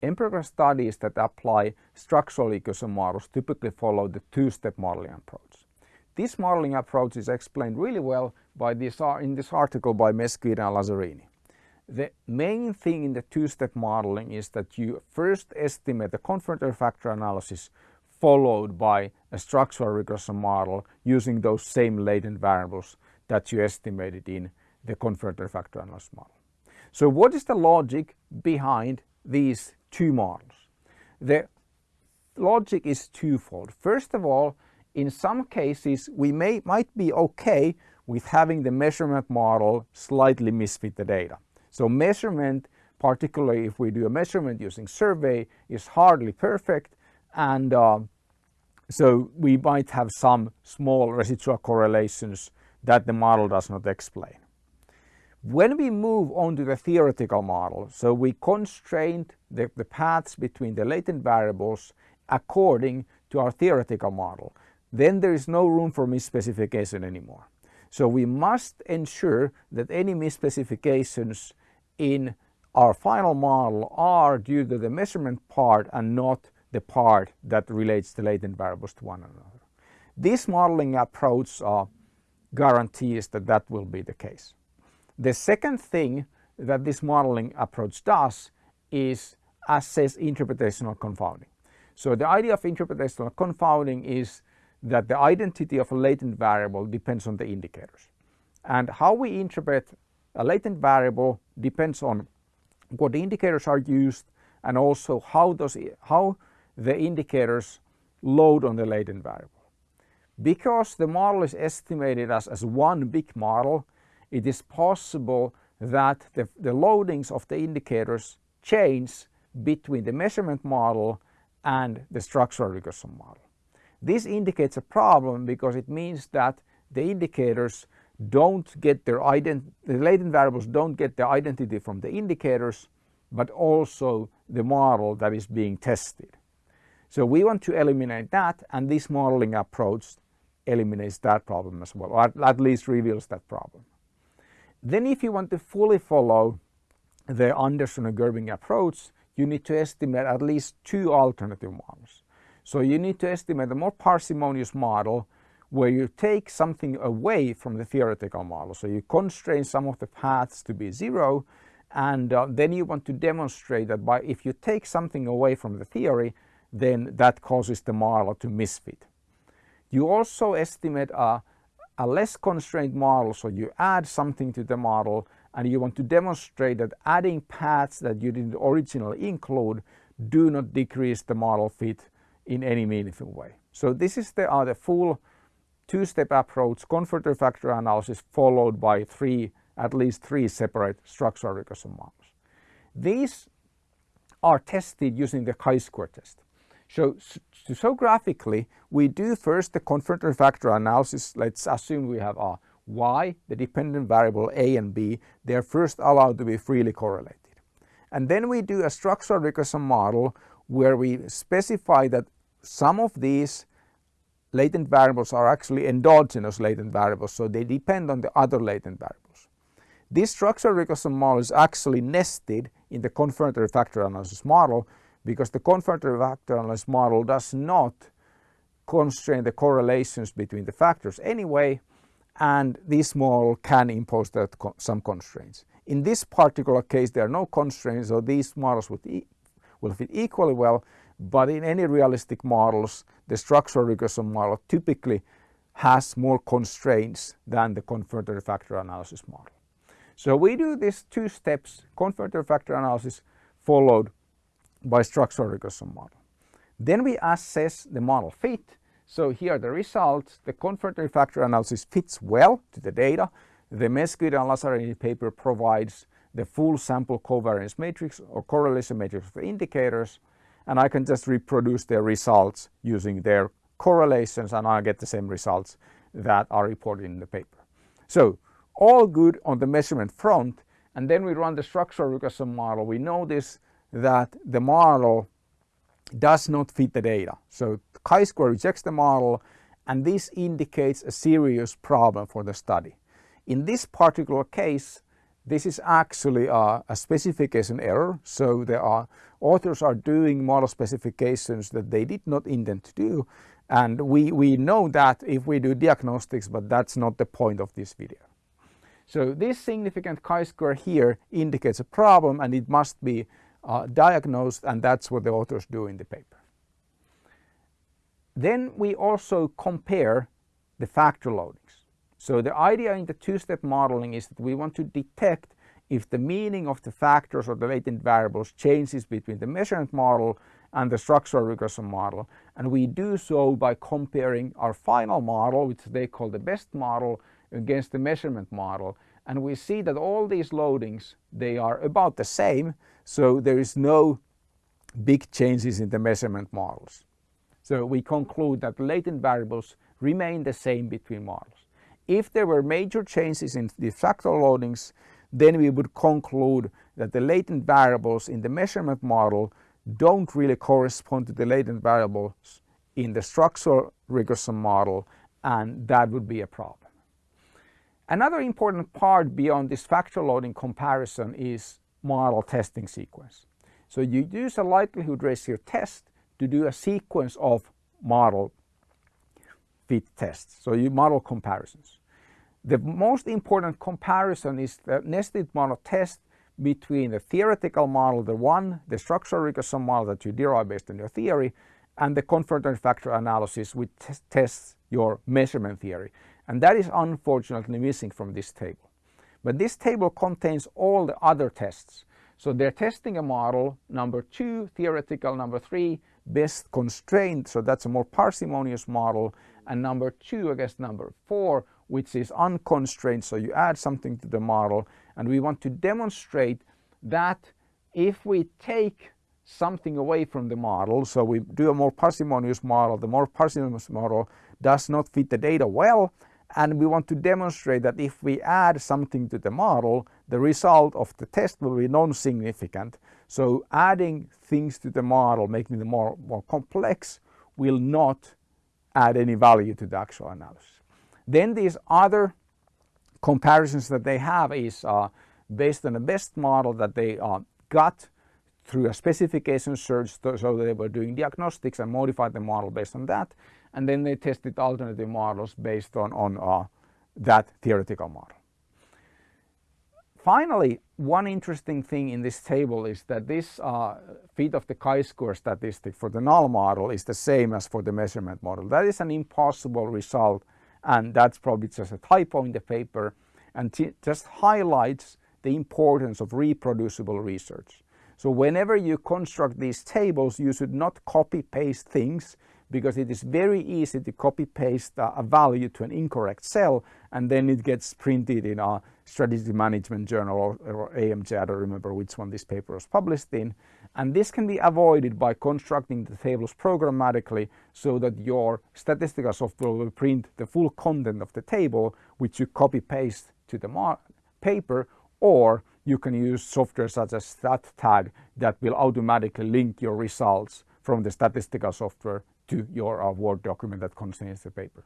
Empirical studies that apply structural equation models typically follow the two-step modeling approach. This modeling approach is explained really well by this, in this article by Mesquita and Lazzarini. The main thing in the two-step modeling is that you first estimate the confirmatory factor analysis followed by a structural regression model using those same latent variables that you estimated in the confirmatory factor analysis model. So what is the logic behind these two models? The logic is twofold. First of all, in some cases we may might be okay with having the measurement model slightly misfit the data. So measurement, particularly if we do a measurement using survey, is hardly perfect and uh, so we might have some small residual correlations that the model does not explain. When we move on to the theoretical model, so we constrained the, the paths between the latent variables according to our theoretical model, then there is no room for misspecification anymore. So we must ensure that any misspecifications in our final model are due to the measurement part and not the part that relates the latent variables to one another. This modeling approach uh, guarantees that that will be the case. The second thing that this modeling approach does is assess interpretational confounding. So the idea of interpretational confounding is that the identity of a latent variable depends on the indicators. And how we interpret a latent variable depends on what indicators are used and also how, does how the indicators load on the latent variable. Because the model is estimated as, as one big model, it is possible that the, the loadings of the indicators change between the measurement model and the structural regression model. This indicates a problem because it means that the indicators don't get their the latent variables don't get their identity from the indicators, but also the model that is being tested. So we want to eliminate that and this modeling approach eliminates that problem as well, or at least reveals that problem. Then if you want to fully follow the Anderson and Gerbing approach, you need to estimate at least two alternative models. So you need to estimate a more parsimonious model where you take something away from the theoretical model. So you constrain some of the paths to be zero and uh, then you want to demonstrate that by if you take something away from the theory then that causes the model to misfit. You also estimate a, a less constrained model so you add something to the model and you want to demonstrate that adding paths that you didn't originally include do not decrease the model fit in any meaningful way. So this is the, uh, the full two-step approach, confirmatory factor analysis followed by three, at least three separate structural regression models. These are tested using the chi-square test. So to show graphically, we do first the confirmatory factor analysis. Let's assume we have a y, the dependent variable a and b. They are first allowed to be freely correlated. And then we do a structural regression model where we specify that some of these latent variables are actually endogenous latent variables, so they depend on the other latent variables. This structural regression model is actually nested in the confirmatory factor analysis model because the confirmatory factor analysis model does not constrain the correlations between the factors anyway and this model can impose that some constraints. In this particular case there are no constraints so these models would e will fit equally well but in any realistic models the structural regression model typically has more constraints than the confirmatory factor analysis model. So we do these two steps confirmatory factor analysis followed by structural regression model. Then we assess the model fit. So here are the results. The confirmatory factor analysis fits well to the data. The Mesquita and Lazzarini paper provides the full sample covariance matrix or correlation matrix for indicators and I can just reproduce their results using their correlations and I get the same results that are reported in the paper. So all good on the measurement front and then we run the structural regression model. We notice that the model does not fit the data. So chi-square rejects the model and this indicates a serious problem for the study. In this particular case, this is actually a, a, specification error. So there are authors are doing model specifications that they did not intend to do. And we, we know that if we do diagnostics, but that's not the point of this video. So this significant chi-square here indicates a problem and it must be uh, diagnosed and that's what the authors do in the paper. Then we also compare the factor loadings. So the idea in the two-step modeling is that we want to detect if the meaning of the factors or the latent variables changes between the measurement model and the structural regression model. And we do so by comparing our final model, which they call the best model, against the measurement model. And we see that all these loadings, they are about the same. So there is no big changes in the measurement models. So we conclude that latent variables remain the same between models. If there were major changes in the factor loadings, then we would conclude that the latent variables in the measurement model don't really correspond to the latent variables in the structural regression model and that would be a problem. Another important part beyond this factor loading comparison is model testing sequence. So you use a likelihood ratio test to do a sequence of model fit tests. So you model comparisons. The most important comparison is the nested model test between the theoretical model, the one, the structural regression model that you derive based on your theory, and the confirmatory factor analysis which tests your measurement theory. And that is unfortunately missing from this table. But this table contains all the other tests. So they're testing a model, number two, theoretical, number three, best constraint, so that's a more parsimonious model, and number two against number four, which is unconstrained, so you add something to the model, and we want to demonstrate that if we take something away from the model, so we do a more parsimonious model, the more parsimonious model does not fit the data well, and we want to demonstrate that if we add something to the model, the result of the test will be non-significant. So adding things to the model, making it more, more complex, will not add any value to the actual analysis. Then these other comparisons that they have is uh, based on a best model that they uh, got through a specification search so they were doing diagnostics and modified the model based on that and then they tested alternative models based on, on uh, that theoretical model. Finally, one interesting thing in this table is that this uh, fit of the chi-square statistic for the null model is the same as for the measurement model. That is an impossible result and that's probably just a typo in the paper and just highlights the importance of reproducible research. So whenever you construct these tables, you should not copy paste things because it is very easy to copy paste a value to an incorrect cell and then it gets printed in a strategy management journal or, AMJ, I don't remember which one this paper was published in. And this can be avoided by constructing the tables programmatically so that your statistical software will print the full content of the table which you copy paste to the paper or you can use software such as StatTag that will automatically link your results from the statistical software to your Word document that contains the paper.